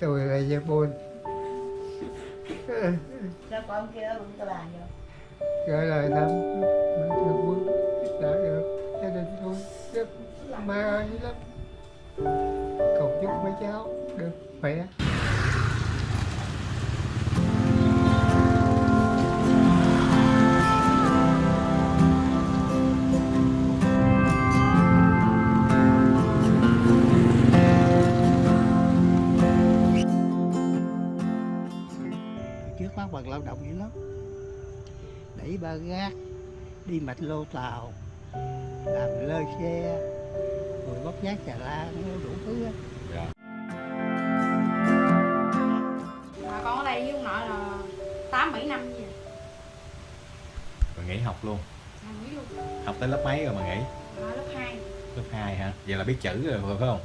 tôi là gia bôn. Sao con kia bưng cái bàn vô gửi lời thăm bình thường quân đã được gia đình tôi rất may ơn lắm cầu chúc mấy cháu được khỏe trước phát bằng lao động dữ lắm. Đẩy ba gác đi mạch lô tàu làm lơ xe rồi bóc giác trà la nó đủ thứ á mà con ở đây với ông nội là tám bảy năm gì Rồi nghỉ học luôn. À, nghỉ luôn. Học tới lớp mấy rồi mà nghỉ? à, lớp 2 Lớp 2 hả? Vậy là biết chữ rồi phải không?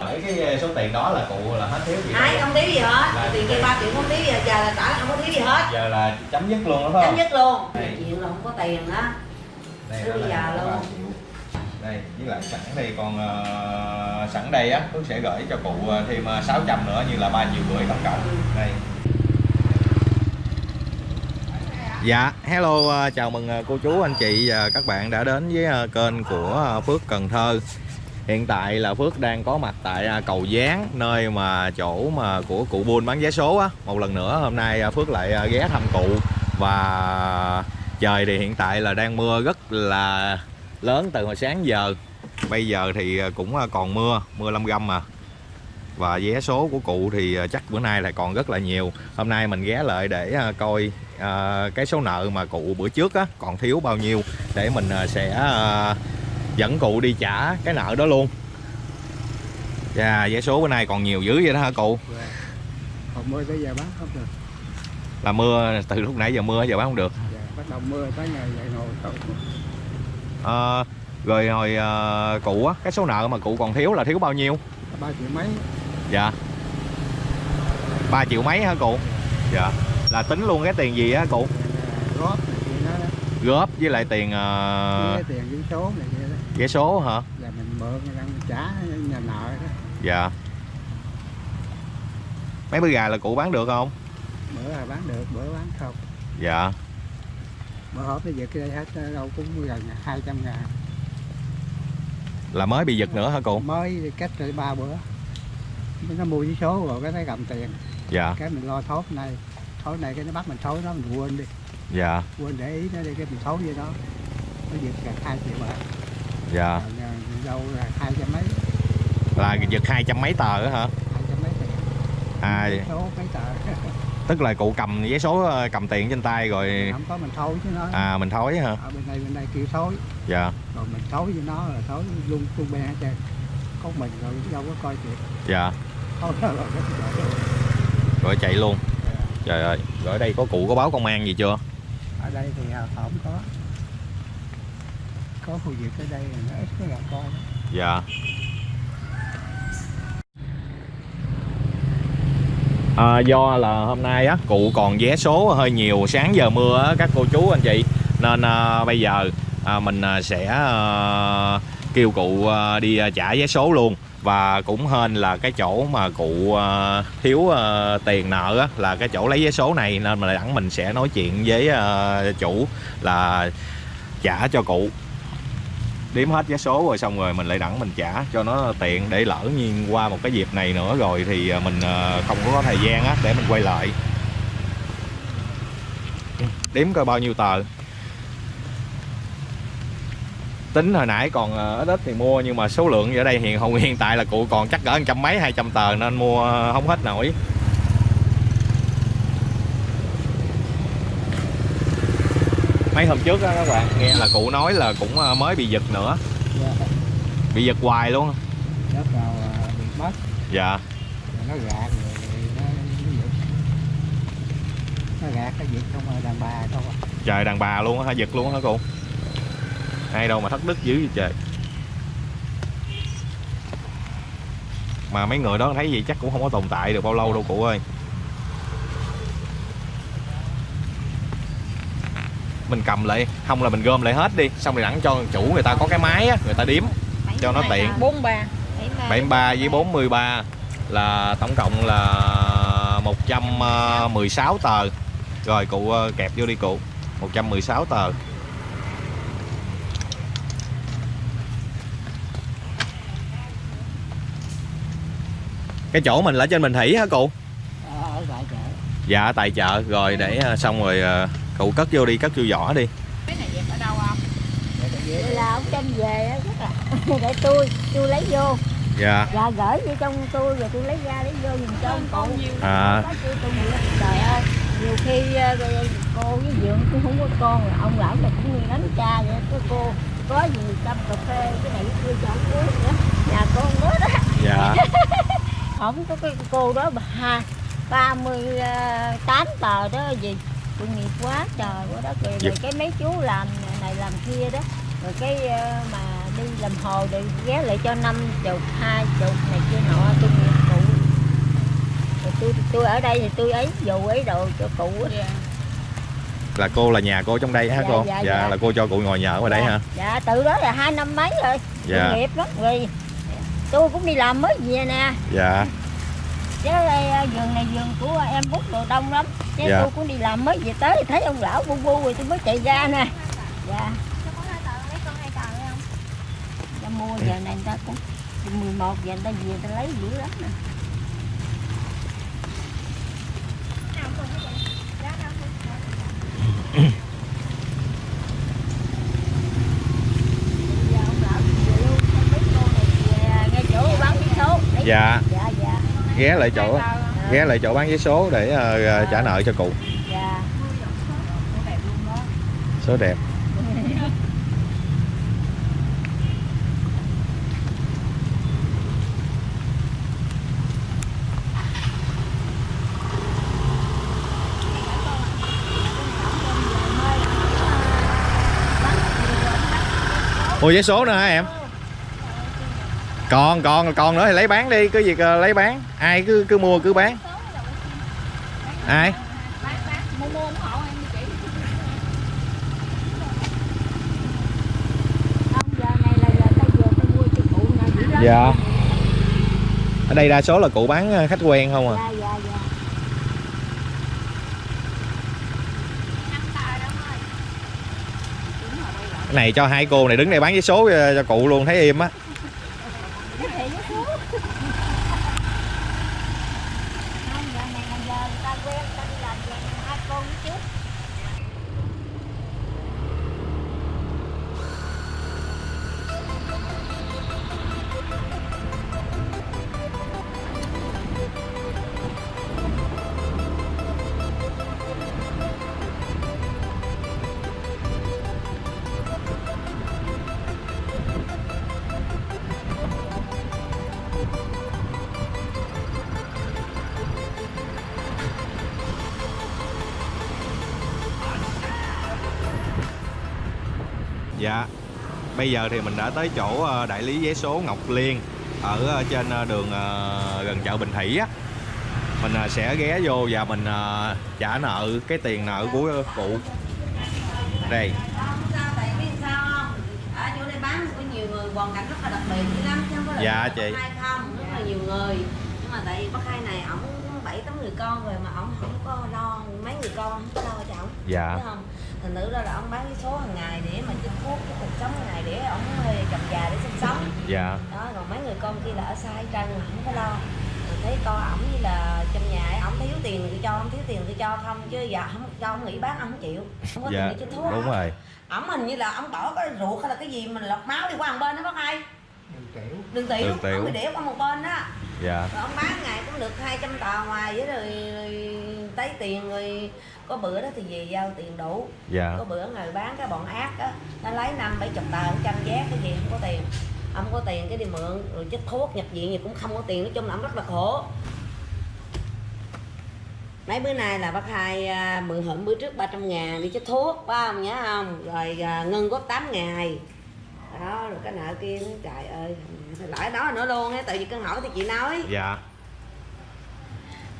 Ở cái số tiền đó là cụ là hết thiếu gì Ai không thiếu gì hết Là- Tiền kia 3 triệu không thiếu gì hết Giờ là trả là không có thiếu gì hết Giờ là chấm dứt luôn đó phải Chấm không? dứt luôn Đây. Chuyện là không có tiền đó Đây, Tới bây giờ luôn Đây, với lại sẵn đây còn ờ, sẵn đây á, Phước sẽ gửi cho cụ ờ, thêm ờ, 600 nữa như là 3 triệu rưỡi tổng cộng. Đây. Dạ, hello, ờ, chào mừng ờ, cô chú, anh chị và các bạn đã đến với ờ, kênh của ờ, Phước Cần Thơ. Hiện tại là Phước đang có mặt tại à, cầu Gián, nơi mà chỗ mà của cụ buôn bán vé số á. Một lần nữa hôm nay à, Phước lại à, ghé thăm cụ và trời thì hiện tại là đang mưa rất là lớn từ hồi sáng giờ. Bây giờ thì cũng còn mưa, mưa lâm găm mà. Và vé số của cụ thì chắc bữa nay là còn rất là nhiều. Hôm nay mình ghé lại để coi cái số nợ mà cụ bữa trước á còn thiếu bao nhiêu để mình sẽ dẫn cụ đi trả cái nợ đó luôn. Dạ, vé số bữa nay còn nhiều dữ vậy đó hả cụ? còn mưa tới giờ bán không được Là mưa từ lúc nãy giờ mưa giờ bán không được. giờ bắt đầu mưa tới ngày dậy nồi không Ờ, rồi hồi ờ, cụ á, cái số nợ mà cụ còn thiếu là thiếu bao nhiêu? ba triệu mấy Dạ 3 triệu mấy hả cụ? Dạ Là tính luôn cái tiền gì á cụ? góp đó, đó. Góp với lại tiền Với uh, cái tiền với số này kia vé số hả? là mình mượn mình trả nhà nợ đó. Dạ. Mấy bữa gà là cụ bán được không? bữa là bán được bữa bán không. Dạ. Bữa hộp nó giật cái đây hết đâu cũng gần 200 ngàn. Là mới bị giật nữa hả cụ? mới cách rồi ba bữa. Nó mua với số rồi cái nó cầm tiền. Dạ. Cái mình lo thốt này thốt này cái nó bắt mình thối nó mình quên đi. Dạ. Quên để ý nó đi cái mình thối với nó nó giật gần hai triệu bạc Dạ đâu là hai trăm mấy Là giật hai trăm mấy tờ á hả? hai trăm mấy À số mấy tờ tức là cụ cầm giấy số ờ, cầm tiền trên tay rồi không có mình thối chứ nó À mình thối hả? ở bên đây bên đây kêu thối Dạ rồi mình thối với nó là thối luôn luôn bè hết trơn có mình rồi đâu có coi chuyện Dạ thối rồi cái chuyện Rồi chạy luôn Trời ơi Rồi ở đây có cụ, có báo công an gì chưa? ở đây thì ờ, không có có khu vực ở đây là nó ít có gà con. Dạ. À, Do là hôm nay á Cụ còn vé số hơi nhiều Sáng giờ mưa á các cô chú anh chị. Nên à, bây giờ à, mình à, sẽ à, kêu cụ à, đi à, trả vé số luôn. Và cũng hên là cái chỗ mà cụ à, thiếu à, tiền nợ á, là cái chỗ lấy vé số này. Nên mà đẳng mình sẽ nói chuyện với à, chủ là trả cho cụ đếm hết vé số rồi xong rồi mình lại đẳng mình trả cho nó tiện để lỡ nhiên qua một cái dịp này nữa rồi thì à, mình à, không có thời gian á để mình quay lại. Đếm coi bao nhiêu tờ. Tính hồi nãy còn à, ít ít thì mua nhưng mà số lượng ở đây hiện hồng hiện tại là cụ còn chắc cỡ trăm mấy, hai trăm tờ nên mua không hết nổi. Mấy hôm trước á các bạn nghe là cụ nói là cũng à, mới bị giật nữa. Dạ. bị giật hoài luôn đất nào à, bị mất. Dạ. Rồi nó gạt rồi nó nó giật. Nó gạt nó giật không rồi đàn bà không trời đàn bà luôn á hả? Giật luôn á hả cụ? Ai đâu mà thất đức dữ vậy trời. Mà mấy người đó thấy gì chắc cũng không có tồn tại được bao lâu đâu cụ ơi mình cầm lại không là mình gom lại hết đi. Xong rồi đặng cho chủ người ta có cái máy á người ta điếm cho nó tiện. 43 73 với 43 là tổng cộng là 116 tờ. Rồi cụ ờ, kẹp vô đi cụ. 116 tờ. Cái chỗ mình là trên Bình Thủy hả cụ? Ờ, ở tại chợ. Dạ tại chợ. Rồi để ờ, xong rồi ờ, cụ cất vô đi cất vô vỏ đi. Cái này dẹp ở đâu không? Là ông tranh về á, rất là để tôi tôi lấy vô. Dạ. Và gửi vô trong tôi rồi tôi lấy ra lấy vô dùng cho ông cụ. À. Tôi tôi trời ơi nhiều khi ờ, cô với dượng cũng không có con rồi ông lão này cũng như đánh cha vậy. Cái cô có gì tâm cà phê cái này tôi cho ông uống nữa nhà con đó đó dạ. Không có cái cô đó bà hai ba mươi tám tờ đó gì tội nghiệp quá trời quá đó kìa rồi cái mấy chú làm này làm kia đó. Rồi cái ờ, mà đi làm hồ rồi ghé lại cho năm chục hai chục này kia nọ tôi nghiệp cụ rồi tôi tôi ở đây thì tôi ấy dù ấy đồ cho cụ á. dạ. Là cô là nhà cô trong đây hả Dạ, cô? dạ, dạ. là cô cho cụ ngồi nhờ ở đây hả? dạ từ đó là hai năm mấy rồi. Dạ. Nghiệp lắm. Rồi tôi cũng đi làm mới về nè. Dạ. Chứ đây à, vườn này vườn của em bút đồ đông lắm chứ Dạ. tôi cũng đi làm mới về tới thì thấy ông lão bu bu rồi tôi mới chạy ra nè. Dạ. Dạ, mua giờ này người ta cũng 11 giờ người ta về người ta lấy dữ lắm nè. Giờ ông lão về luôn, không biết cô này về ngay chỗ bán vé số. Lấy- dạ. Dạ dạ. Ghé lại chỗ ghé lại chỗ bán vé số để ờ, trả nợ cho cụ. Dạ. Số đẹp. Mua vé số nữa hả em còn còn còn nữa thì lấy bán đi cứ việc ờ, lấy bán. Ai cứ cứ mua cứ bán. Ai? Dạ. Ở đây đa số là cụ bán ờ, khách quen không à? Dạ dạ dạ. Cái này cho hai cô này đứng đây bán vé số ờ, cho cụ luôn thấy im á dạ bây giờ thì mình đã tới chỗ ờ, đại lý vé số Ngọc Liên ở ờ, trên ờ, đường gần chợ Bình Thủy á. Mình sẽ ghé vô và mình trả nợ cái tiền nợ của cụ đây. Không sao tại biết sao không ở chỗ đây bán có nhiều người hoàn cảnh rất là đặc biệt dữ lắm chứ không có là Dạ, chị. Hai không rất là nhiều người nhưng mà tại vì bác hai này ổng bảy tám người con rồi mà ổng không có lo mấy người con không có lo ổng dạ. Thấy không? Thành thử ra là ông bán cái số hàng ngày để mà chích thuốc cái cuộc sống hàng ngày để ông thuê chồng già để sinh sống. Dạ. Đó còn mấy người con kia là ở xa hết trơn mà không có lo. Rồi thấy con ổng như là trong nhà ổng thiếu tiền thì cho ông thiếu tiền tôi cho không chứ giờ không cho ông nghỉ bán ông không chịu. Không có dạ tiền để chích thuốc đúng rồi. Ổng hình như là ông bỏ cái ruột hay là cái gì mình lọc máu đi qua một bên đó bác hai đường tiểu. Đường tiểu. Đường tiểu. ông bị để qua một bên đó dạ. Rồi ông bán ngày cũng được 200 tờ ngoài với rồi, rồi lấy tiền rồi có bữa đó thì về giao tiền đủ. Dạ. Có bữa người bán cái bọn ác á nó lấy năm bảy chục tờ trăm vé cái gì không có tiền. Ông có tiền cái đi mượn rồi chích thuốc nhập viện gì cũng không có tiền nói chung là ông rất là khổ. Mấy bữa nay là bác hai à, mượn hụm bữa trước 300 ngàn đi chích thuốc phải không nhớ không? Rồi à, ngân góp 8 ngày đó rồi cái nợ kia nói, trời ơi lãi đó nữa luôn á tại vì cân hỏi thì chị nói. Dạ.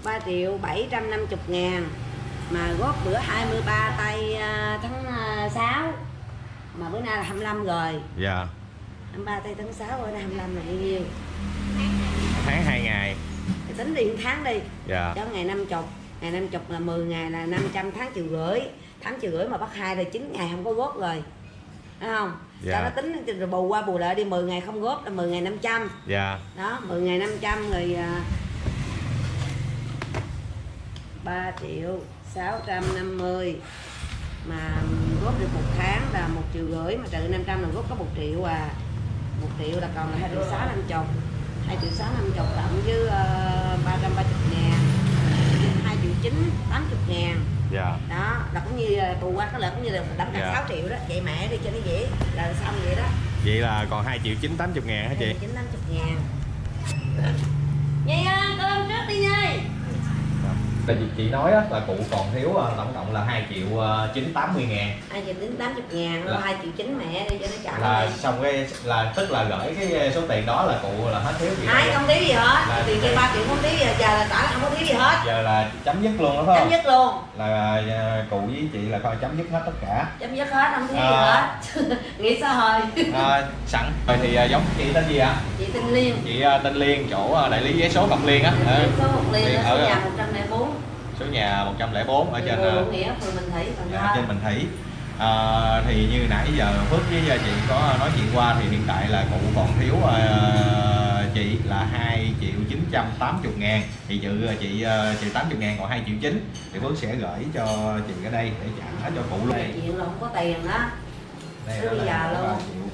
3 triệu 750 ngàn mà góp bữa 23 tay à, tháng à, 6 mà bữa nay là 25 rồi. Dạ. 23 tay tháng 6 bữa nay 25 là bao nhiêu? Tháng hai ngày. Thì tính đi tháng đi. Dạ. Cho ngày năm chục ngày năm chục là 10 ngày là 500 tháng triệu rưỡi. Tháng triệu rưỡi mà bắt hai là 9 ngày không có góp rồi Thấy không? Dạ. cho nó tính rồi bù qua bù lại đi 10 ngày không góp là 10 ngày 500 dạ. Đó 10 ngày 500 rồi à, 3 triệu 650 mà góp được một tháng là một triệu rưỡi mà trừ 500 là góp có một triệu à. Một triệu là còn là hai triệu sáu năm chục. Hai triệu sáu năm chục cộng với ba trăm ba chục ngàn. Hai triệu chín tám chục ngàn dạ. Đó là cũng như bù qua cái lợi cũng như là đóng Dạ. 6 triệu đó vậy mẹ đi cho nó dễ là xong vậy đó. Vậy là còn 2 triệu 9 80 ngàn hả chị? Chín tám chục ngàn. Nhi ơi, cơm trước đi Nhi Tại vì chị nói á, là cụ còn thiếu ờ, tổng cộng là 2 triệu ờ, 980 ngàn. Hai triệu đến tám chục ngàn Là- hai triệu chín mẹ đi cho nó chậm là đi. xong cái là tức là gửi cái số tiền đó là cụ là hết thiếu gì hai đâu. không thiếu gì hết. Là- tiền kia ba triệu không thiếu gì hết. giờ là trả là không có thiếu gì hết. Giờ là chấm dứt luôn đó phải chấm không? dứt luôn. Là cụ với chị là coi chấm dứt hết tất cả. Chấm dứt hết không thiếu gì À. hết. Nghĩ sao hồi à, sẵn. Rồi thì giống chị tên gì ạ? Chị tinh liên. Chị tên Liên chỗ đại lý giấy số Ngọc Liên á. Ờ, số một liên ở ở- nhà một trăm lẻ bốn số nhà 104 ở trên ờ, nghĩa phường Bình Thủy Cần dạ, Thơ trên Bình Thủy. À, thì như nãy giờ Phước với ờ, chị có nói chuyện qua thì hiện tại là cụ còn thiếu ờ, chị là 2 triệu 980 ngàn. Thì dự chị ờ, chị 80 ngàn còn 2 triệu 9 thì Phước sẽ gửi cho chị ở đây để trả cho cụ luôn. Là không có tiền đó. Đây đó bây giờ luôn.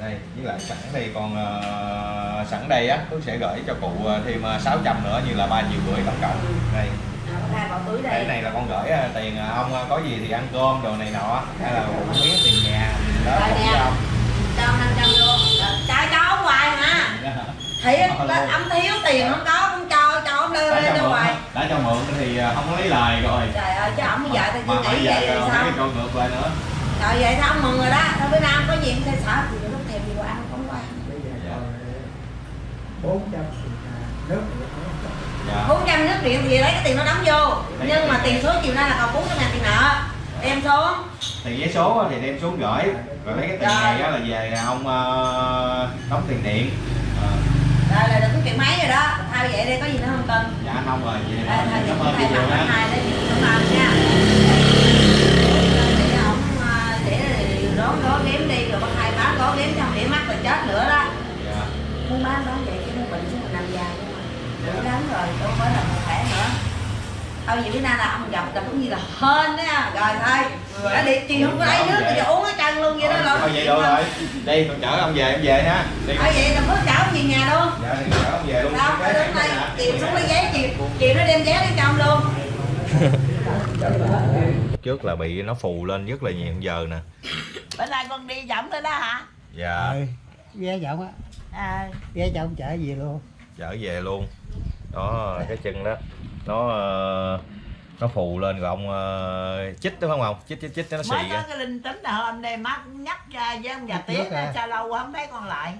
Đây với lại sẵn đây còn ờ, sẵn đây á Phước sẽ gửi cho cụ ờ, thêm ờ, 600 nữa như là 3 triệu rưỡi tổng cộng. Đây. Bỏ túi cái đây này là con gửi ờ, tiền ờ, ông ờ, có gì thì ăn cơm đồ này nọ hay là một miếng tiền nhà đó cho ông. Cho 500 luôn Rồi, cho ông hoài Ờ, là luôn. ông thiếu tiền không có không cho cho ông đưa lên cho hoài. đã cho mượn thì ờ, không có lấy lời rồi. Trời ơi chứ ông bây giờ thì mà tôi bây nghĩ vậy thì sao? câu ngược lại nữa rồi vậy sao ông mừng rồi đó. Thôi bữa nào có gì em sẽ sợ thì lúc thèm gì qua ăn không qua. Bây giờ Dạ. còn bốn trăm nước không có. dạ. 400 nước điện thì lấy cái tiền nó đóng vô. Nhưng mà tiền số chiều nay là còn 400 ngàn tiền nợ. Đem xuống. Tiền giấy số thì đem xuống gửi. Rồi lấy cái tiền Rồi. này á là về ông ờ, đóng tiền điện. Ờ, rồi là được cái chuyện máy rồi đó. Thay vậy đi có gì nữa không cần. Dạ không rồi Đây, thay cảm vậy ơn hai đấy cảm ơn nha để ổng à, để rón ró ghém đi rồi bắt hai bán ró ghém xong để mắt rồi chết nữa đó dạ muốn bán đó vậy chứ muốn bệnh chứ mình nằm dài không mà đủ lắm rồi đâu phải là một khỏe nữa thôi vậy bữa nay là ông gặp là cũng như là hên đó nha rồi thôi. Đã đi chị không có lấy nước thì uống cái chân luôn vậy đó thôi rồi. vậy được rồi. Đi con chở ông về em về ha. Đi. Thôi vậy là bước chở về nhà luôn. Dạ thì chở ông về luôn. Đâu phải đứng đây chiều xuống lấy giấy chiều chiều nó đem giấy đi cho ông luôn. Trước là bị nó phù lên rất là nhiều giờ nè. Bữa nay con đi dẫm tới đó hả? Dạ. Ừ, ghé chồng á. À, ghé chồng chở về luôn. Chở về luôn. Đó cái chân đó nó ờ, nó phù lên rồi ông ờ, chích đúng không ông? Chích chích chích nó xì mới có cái linh tính là hôm nay má cũng nhắc ra với ông già tía à. sao lâu quá không thấy con lại.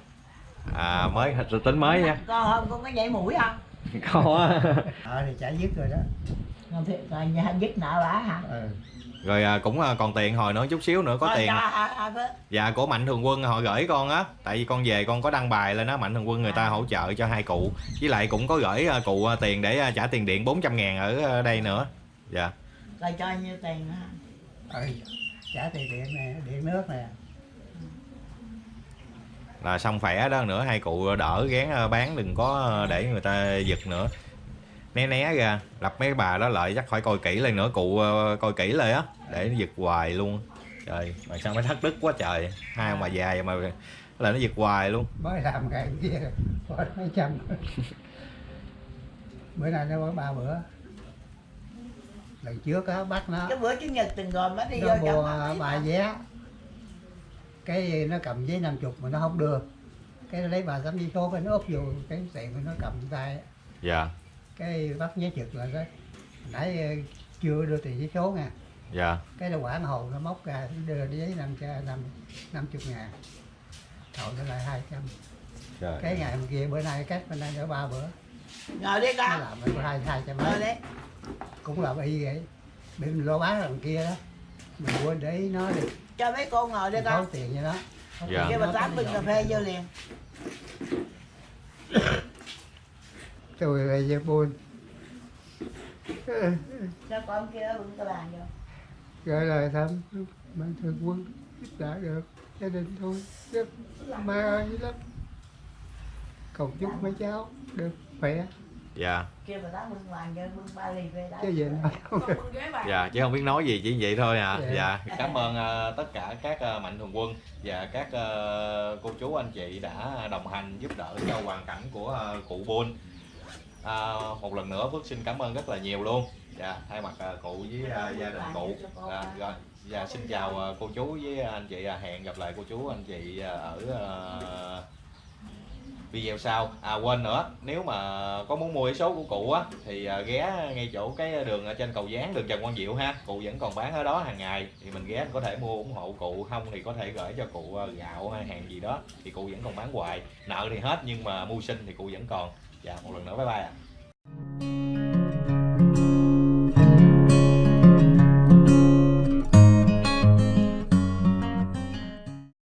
À mới tính mới nha. Con hôm con có nhảy mũi không? Có ờ thì trả dứt rồi đó. Con thiệt rồi nhà dứt nợ bả hả? Ừ. rồi à, cũng à, còn tiền hồi nữa chút xíu nữa có Thôi tiền. hả, Phước? dạ của mạnh thường quân họ gửi con á tại vì con về con có đăng bài lên đó mạnh thường quân người ta hỗ trợ cho hai cụ. Với lại cũng có gửi à, cụ à, tiền để à, trả tiền điện 400 ngàn ở à, đây nữa. Dạ. Rồi cho nhiêu tiền hả ừ. trả tiền điện nè điện nước nè. Là xong khỏe đó nữa hai cụ đỡ gán à, bán đừng có à, để người ta giật nữa né né ra. Lập mấy bà đó lại chắc phải coi kỹ lên nữa cụ à, coi kỹ lại á để nó giật hoài luôn. Trời mà sao mới thất đức quá trời. Hai ông bà già mà là nó giật hoài luôn. Mới làm ngày kia có mấy trăm. Bữa nay nó có ba bữa. Lần trước á bắt nó. Cái bữa chủ nhật từng gồm nó đi vô nó trong mua mà. vé. Cái nó cầm giấy năm chục mà nó không đưa cái nó lấy bà tấm giấy số cái nó úp vô cái tiền nó cầm tay. Dạ cái bắt giấy trực là cái nãy ờ, chưa đưa tiền giấy số nha. Dạ. Cái nó quản hồ nó móc ra đưa giấy năm năm năm chục ngàn. Thầu nó lại hai trăm. Cái ngày hôm kia bữa nay cách bên đây nữa ba bữa. Ngồi đi nó con làm hai hai trăm ngồi mấy đi. Cũng làm y vậy. Bị mình lo bán lần kia đó. Mình quên để ý nó đi. Cho mấy cô ngồi thấu con. tiền cho nó. Dạ. kêu bà tám bưng cà phê vô liền tôi là dây buôn cho con kia bưng cái bàn vô? Gửi lời thăm mạnh thường quân giúp đỡ được gia đình tôi rất mê ơi lắm. Cầu chúc mấy cháu được khỏe. Dạ. Dạ chứ không biết nói gì chỉ vậy thôi à. Dạ. dạ cảm ơn ờ, tất cả các ờ, mạnh thường quân và các ờ, cô chú anh chị đã đồng hành giúp đỡ cho hoàn cảnh của ờ, cụ Bôn à, một lần nữa Phước xin cảm ơn rất là nhiều luôn. Dạ thay mặt ờ, cụ với ờ, gia đình cụ. à, rồi dạ xin chào ờ, cô chú với anh chị à, hẹn gặp lại cô chú anh chị ờ, ở ờ, video sau. À quên nữa nếu mà có muốn mua cái số của cụ á thì à, ghé ngay chỗ cái đường ở trên cầu gián đường Trần Quang Diệu ha. Cụ vẫn còn bán ở đó hàng ngày thì mình ghé có thể mua ủng hộ cụ không thì có thể gửi cho cụ à, gạo hay hàng gì đó thì cụ vẫn còn bán hoài. Nợ thì hết nhưng mà mưu sinh thì cụ vẫn còn dạ một lần nữa bye bye ạ à.